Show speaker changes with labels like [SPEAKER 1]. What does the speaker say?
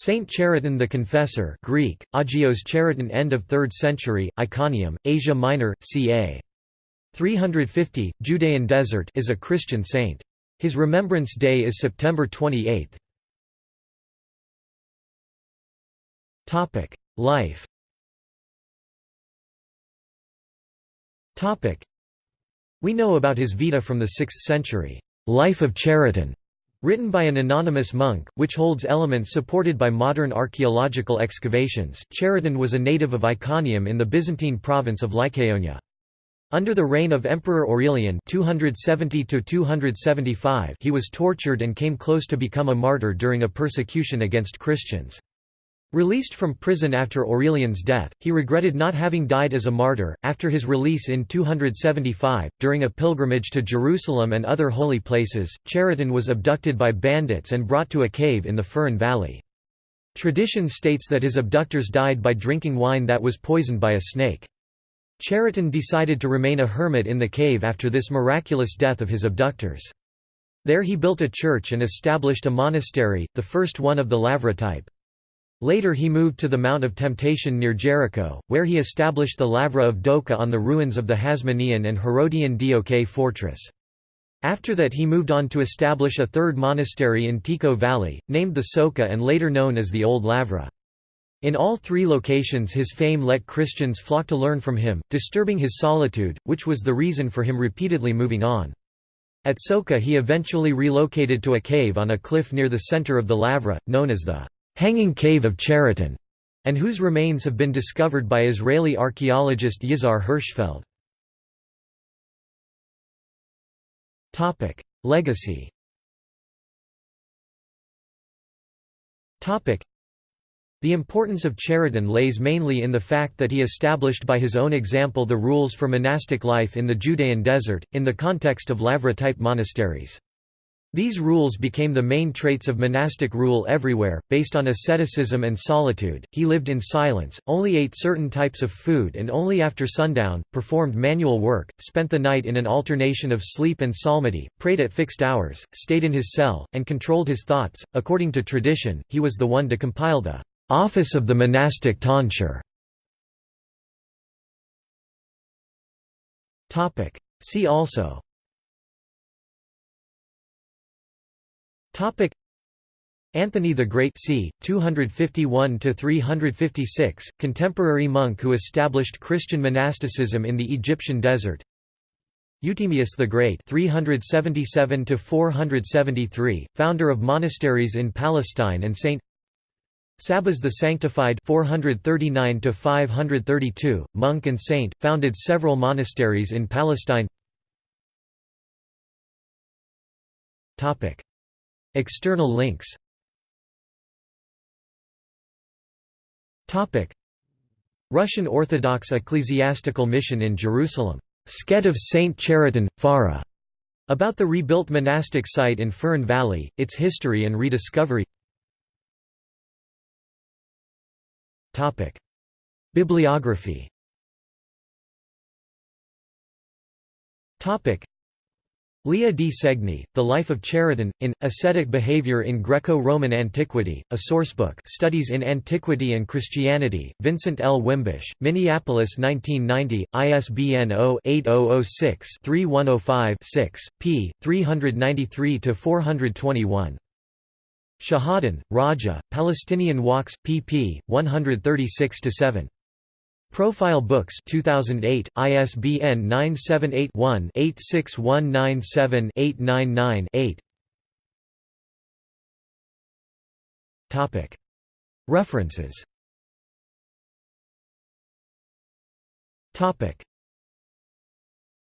[SPEAKER 1] Saint Chariton the Confessor Greek, Agios Chariton end of 3rd century, Iconium, Asia Minor, ca. 350, Judean Desert is a Christian saint. His remembrance day is September 28. Life We know about his Vita from the 6th century, Life of Chariton, written by an anonymous monk, which holds elements supported by modern archaeological excavations. Chariton was a native of Iconium in the Byzantine province of Lycaonia. Under the reign of Emperor Aurelian 270 he was tortured and came close to become a martyr during a persecution against Christians. Released from prison after Aurelian's death, he regretted not having died as a martyr. After his release in 275, during a pilgrimage to Jerusalem and other holy places, Chariton was abducted by bandits and brought to a cave in the Pharan Valley. Tradition states that his abductors died by drinking wine that was poisoned by a snake. Chariton decided to remain a hermit in the cave after this miraculous death of his abductors. There he built a church and established a monastery, the first one of the Lavra type. Later he moved to the Mount of Temptation near Jericho, where he established the Lavra of Douka on the ruins of the Hasmonean and Herodian Dok fortress. After that he moved on to establish a third monastery in Tekoa Valley, named the Souka and later known as the Old Lavra. In all three locations his fame let Christians flock to learn from him, disturbing his solitude, which was the reason for him repeatedly moving on. At Souka he eventually relocated to a cave on a cliff near the center of the Lavra, known as the Hanging Cave of Chariton, and whose remains have been discovered by Israeli archaeologist Yizhar Hirschfeld. Legacy the importance of Chariton lays mainly in the fact that he established by his own example the rules for monastic life in the Judean desert, in the context of Lavra-type monasteries. These rules became the main traits of monastic rule everywhere, based on asceticism and solitude. He lived in silence, only ate certain types of food and only after sundown, performed manual work, spent the night in an alternation of sleep and psalmody, prayed at fixed hours, stayed in his cell, and controlled his thoughts. According to tradition, he was the one to compile the office of the monastic tonsure. See also Topic. Anthony the Great c. 251–356, contemporary monk who established Christian monasticism in the Egyptian desert. Euthymius the Great 377–473, founder of monasteries in Palestine and Saint Sabas the Sanctified 439–532, monk and saint, founded several monasteries in Palestine. Topic External links. Russian Orthodox Ecclesiastical Mission in Jerusalem, Skete of St. Chariton, Fara, about the rebuilt monastic site in Fern Valley, its history and rediscovery. Bibliography Lea di Segni, The Life of Chariton, in, Ascetic Behavior in Greco-Roman Antiquity, a sourcebook Studies in Antiquity and Christianity, Vincent L. Wimbush, Minneapolis 1990, ISBN 0-8006-3105-6, p. 393–421. Shehadeh, Raja, Palestinian Walks, pp. 136–7. Profile Books 2008, ISBN 978-1-86197-899-8 References